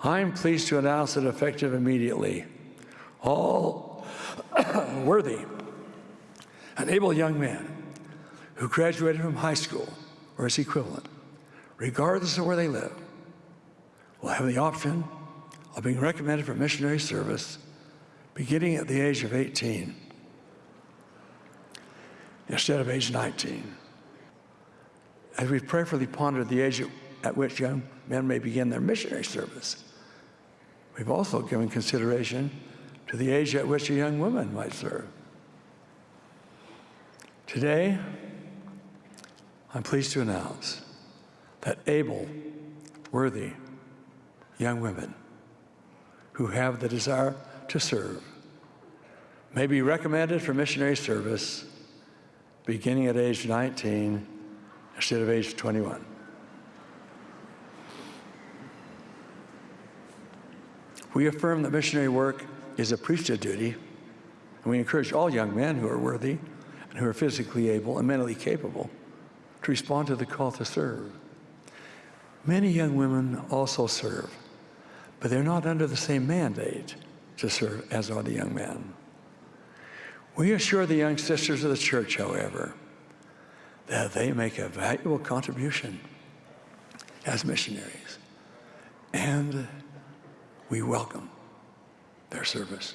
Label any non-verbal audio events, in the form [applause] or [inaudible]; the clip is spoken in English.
I am pleased to announce that effective immediately, all [coughs] worthy and able young men who graduated from high school or its equivalent, regardless of where they live, will have the option of being recommended for missionary service beginning at the age of 18 instead of age 19. As we've prayerfully pondered the age at which young men may begin their missionary service, we've also given consideration to the age at which a young woman might serve. Today, I'm pleased to announce that able, worthy young women who have the desire to serve may be recommended for missionary service beginning at age 19 instead of age 21. We affirm that missionary work is a priesthood duty, and we encourage all young men who are worthy and who are physically able and mentally capable to respond to the call to serve. Many young women also serve, but they're not under the same mandate to serve as are the young men. We assure the young sisters of the church, however, that they make a valuable contribution as missionaries, and we welcome their service.